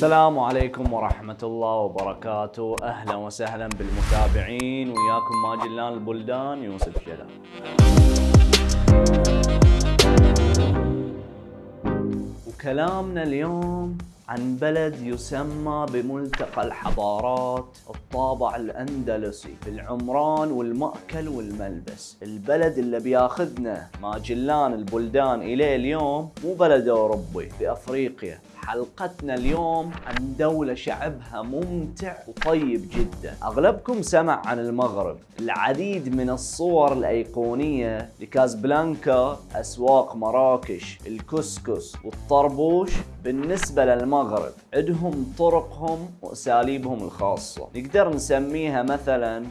السلام عليكم ورحمة الله وبركاته. أهلا وسهلا بالمتابعين. وياكم ماجلان البلدان يوسف شلال وكلامنا اليوم عن بلد يسمى بملتقى الحضارات الطابع الأندلسي في العمران والمأكل والملبس. البلد اللي بياخذنا ماجلان البلدان إليه اليوم مو بلد أوروبي بأفريقيا. حلقتنا اليوم عن دولة شعبها ممتع وطيب جدا. أغلبكم سمع عن المغرب العديد من الصور الأيقونية لكازبلانكا أسواق مراكش الكسكس والطربوش بالنسبة للمغرب. عندهم طرقهم وأساليبهم الخاصة. نقدر نسميها مثلا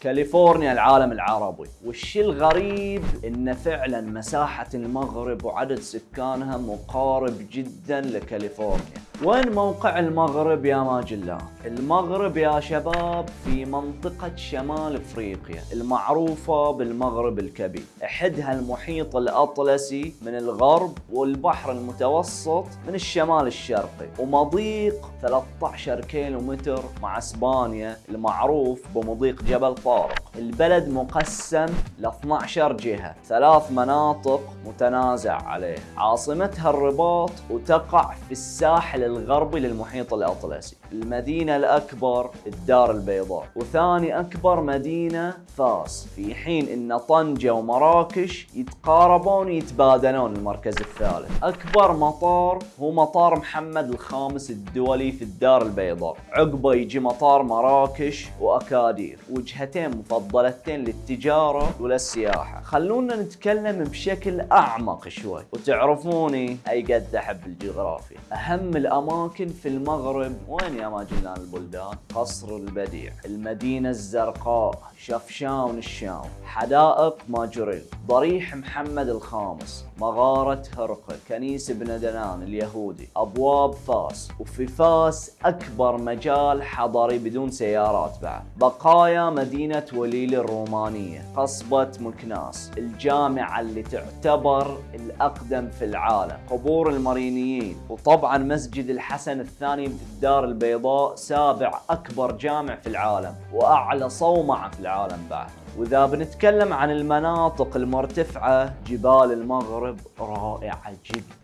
كاليفورنيا العالم العربي. والشيء الغريب إن فعلا مساحة المغرب وعدد سكانها مقارب جدا لكاليفورنيا. وين موقع المغرب يا ماجلان؟ المغرب يا شباب في منطقة شمال إفريقيا المعروفة بالمغرب الكبير. احدها المحيط الأطلسي من الغرب والبحر المتوسط من الشمال الشرقي ومضيق 13 كيلو متر مع إسبانيا المعروف بمضيق جبل طارق. البلد مقسم ل 12 جهة ثلاث مناطق متنازع عليه عاصمتها الرباط وتقع في الساحل الغربي للمحيط الأطلسي. المدينة الأكبر الدار البيضاء. وثاني أكبر مدينة فاس. في حين أن طنجة ومراكش يتقاربون ويتبادلون المركز الثالث. أكبر مطار هو مطار محمد الخامس الدولي في الدار البيضاء. عقبه يجي مطار مراكش وأكادير. وجهتين مفضلتين للتجارة وللسياحة. خلونا نتكلم بشكل أعمق شوي. وتعرفوني أي قد أحب الجغرافيا. أهم الأماكن في المغرب. وين يا ماجلان البلدان؟ قصر البديع المدينة الزرقاء شفشاون الشام حدائق ماجوريل ضريح محمد الخامس مغارة هرقل كنيسة بن دنان اليهودي أبواب فاس وفي فاس أكبر مجال حضري بدون سيارات بعد. بقايا مدينة وليل الرومانية قصبة مكناس الجامعة اللي تعتبر الأقدم في العالم قبور المارينيين وطبعا مسجد الحسن الثاني بالدار البيضاء سابع أكبر جامع في العالم وأعلى صومعة في العالم بعد. وإذا بنتكلم عن المناطق المرتفعة جبال المغرب رائعة جدا.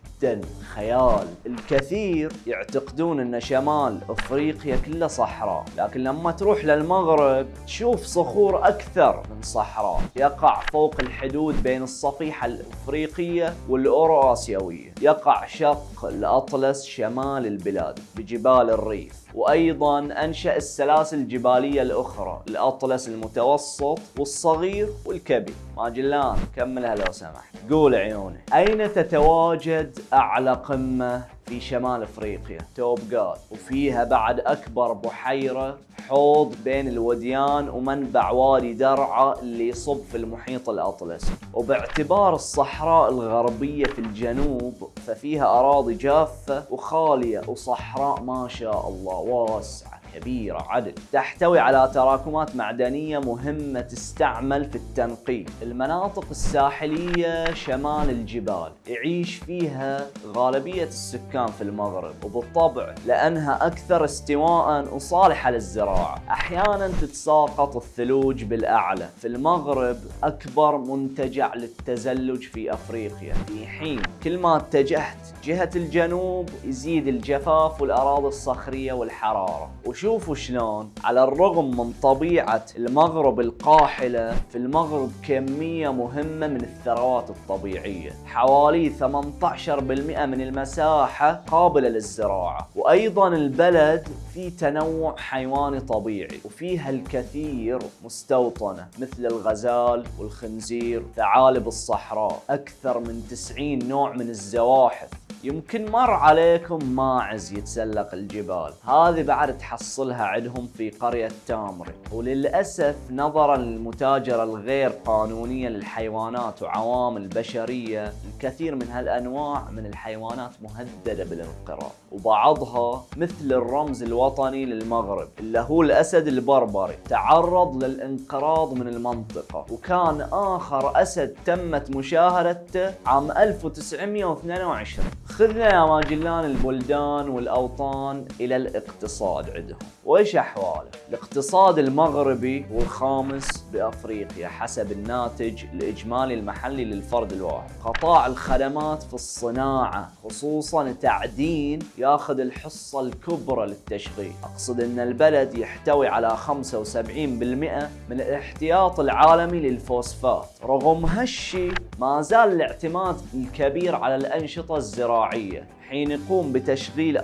خيال. الكثير يعتقدون أن شمال إفريقيا كله صحراء لكن لما تروح للمغرب تشوف صخور أكثر من صحراء. يقع فوق الحدود بين الصفيحة الإفريقية والأوراسيوية. يقع شق الأطلس شمال البلاد بجبال الريف. وأيضا أنشأ السلاسل الجبالية الأخرى الأطلس المتوسط والصغير والكبير. ماجلان كملها لو سمحت قول عيوني أين تتواجد اعلى قمة في شمال إفريقيا توبقات وفيها بعد أكبر بحيرة حوض بين الوديان ومنبع وادي درعا اللي يصب في المحيط الاطلسي وباعتبار الصحراء الغربية في الجنوب ففيها أراضي جافة وخالية وصحراء ما شاء الله واسعة. كبيرة عدل. تحتوي على تراكمات معدنية مهمة تستعمل في التنقيب المناطق الساحلية شمال الجبال. يعيش فيها غالبية السكان في المغرب. وبالطبع لأنها أكثر استواء وصالحة للزراعة. أحيانا تتساقط الثلوج بالأعلى. في المغرب أكبر منتجع للتزلج في أفريقيا. في حين كل ما اتجهت جهة الجنوب يزيد الجفاف والأراضي الصخرية والحرارة. وشوفوا شلون؟ على الرغم من طبيعة المغرب القاحلة في المغرب كمية مهمة من الثروات الطبيعية. حوالي 18% من المساحة قابلة للزراعة. وأيضا البلد في تنوع حيواني طبيعي وفيها الكثير مستوطنة مثل الغزال والخنزير ثعالب الصحراء. أكثر من 90 نوع من الزواحف. يمكن مر عليكم ماعز يتسلق الجبال. هذه بعد تحصلها عندهم في قرية تامري. وللأسف نظرا للمتاجرة الغير قانونية للحيوانات وعوامل بشرية الكثير من هالأنواع من الحيوانات مهددة بالانقراض. وبعضها مثل الرمز الوطني للمغرب اللي هو الأسد البربري. تعرض للانقراض من المنطقة. وكان آخر أسد تمت مشاهدته عام 1922 خذنا يا ماجلان البلدان والأوطان إلى الاقتصاد عندهم. وإيش أحواله؟ الاقتصاد المغربي هو الخامس بأفريقيا حسب الناتج الإجمالي المحلي للفرد الواحد. قطاع الخدمات في الصناعة خصوصا تعدين ياخذ الحصة الكبرى للتشغيل. أقصد أن البلد يحتوي على 75% من الاحتياط العالمي للفوسفات. رغم هالشي ما زال الاعتماد الكبير على الأنشطة الزراعية حين يقوم بتشغيل 40%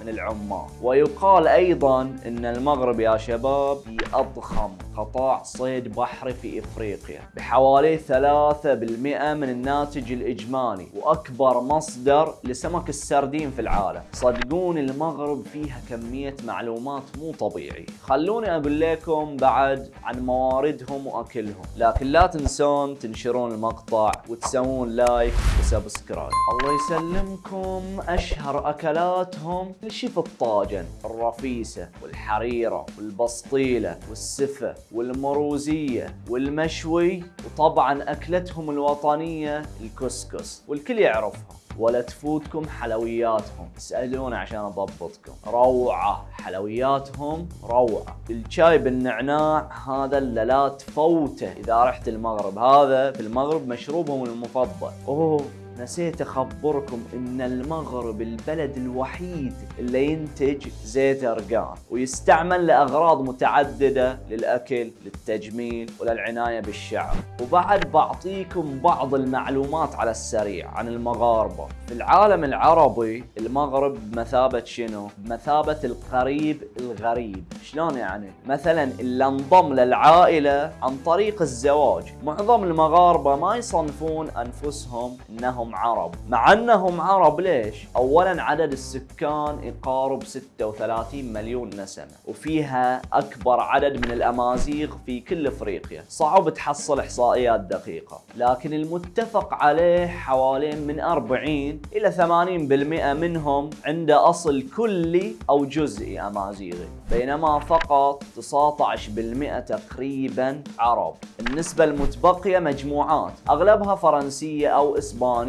من العمال ويقال أيضا أن المغرب يا شباب أضخم. قطاع صيد بحري في إفريقيا. بحوالي 3% من الناتج الإجمالي وأكبر مصدر لسمك السردين في العالم. صدقون المغرب فيها كمية معلومات مو طبيعية. خلوني أقول لكم بعد عن مواردهم وأكلهم. لكن لا تنسون تنشرون المقطع وتسوون لايك وسبسكرايب. الله يسلمكم. أشهر أكلاتهم الشيف الطاجن الرفيسة والحريرة والبسطيلة والسفة والمروزية والمشوي وطبعا أكلتهم الوطنية الكسكس والكل يعرفها. ولا تفوتكم حلوياتهم. اسألونا عشان أضبطكم. روعة حلوياتهم روعة. الشاي بالنعناع هذا اللي لا تفوته إذا رحت المغرب. هذا في المغرب مشروبهم المفضل. أوه. نسيت أخبركم إن المغرب البلد الوحيد اللي ينتج زيت ارقان ويستعمل لأغراض متعددة للأكل للتجميل وللعناية بالشعر. وبعد بعطيكم بعض المعلومات على السريع عن المغاربة. في العالم العربي المغرب بمثابه شنو؟ بمثابه القريب الغريب. شلون يعني؟ مثلا اللي انضم للعائلة عن طريق الزواج. معظم المغاربة ما يصنفون أنفسهم أنهم عرب. مع أنهم عرب ليش؟ اولا عدد السكان يقارب 36 مليون نسمة وفيها أكبر عدد من الأمازيغ في كل إفريقيا. صعب تحصل إحصائيات دقيقة لكن المتفق عليه حوالي من 40 إلى 80% منهم عنده أصل كلي أو جزئي أمازيغي. بينما فقط 19% تقريبا عرب. النسبة المتبقية مجموعات أغلبها فرنسية أو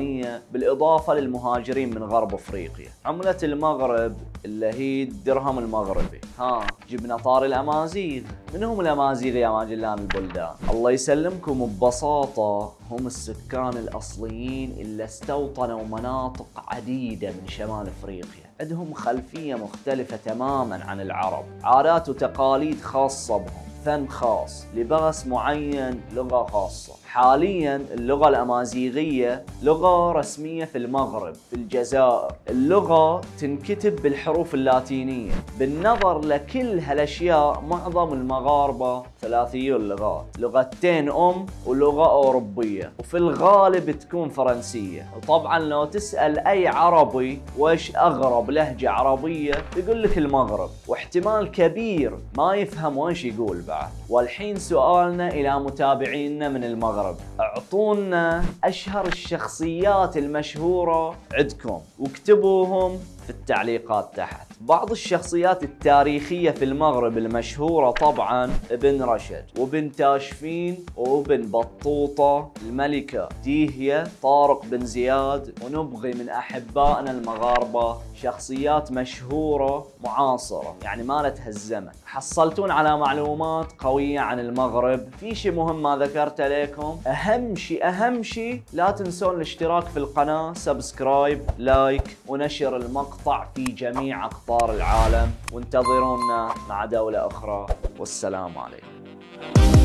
إسبانية بالإضافة للمهاجرين من غرب أفريقيا. عملة المغرب اللي هي الدرهم المغربي. ها جبنا طار الأمازيغ. من هم الأمازيغ يا ماجلان البلدان. الله يسلمكم ببساطة هم السكان الأصليين اللي استوطنوا مناطق عديدة من شمال أفريقيا. عندهم خلفية مختلفة تماما عن العرب. عادات وتقاليد خاصة بهم. فن خاص. لباس معين لغة خاصة. حاليا اللغة الأمازيغية لغة رسمية في المغرب في الجزائر. اللغة تنكتب بالحروف اللاتينية. بالنظر لكل هالأشياء معظم المغاربة ثلاثيو اللغات لغتين أم ولغة أوروبية. وفي الغالب تكون فرنسية. وطبعا لو تسأل أي عربي وش أغرب لهجة عربية؟ يقول لك المغرب. واحتمال كبير ما يفهم وش يقول بعد. والحين سؤالنا إلى متابعينا من المغرب. المغرب أعطونا أشهر الشخصيات المشهورة عندكم واكتبوهم في التعليقات تحت. بعض الشخصيات التاريخية في المغرب المشهورة طبعا ابن رشد وابن تاشفين وابن بطوطة الملكة. ديهية طارق بن زياد ونبغي من أحبائنا المغاربة شخصيات مشهورة معاصرة يعني مالتها الزمن. حصلتون على معلومات قوية عن المغرب. في شيء مهم ما ذكرته لكم أهم شيء أهم شيء لا تنسون الاشتراك في القناة subscribe like ونشر المقطع في جميع أقطار العالم وانتظرونا مع دولة أخرى. والسلام عليكم.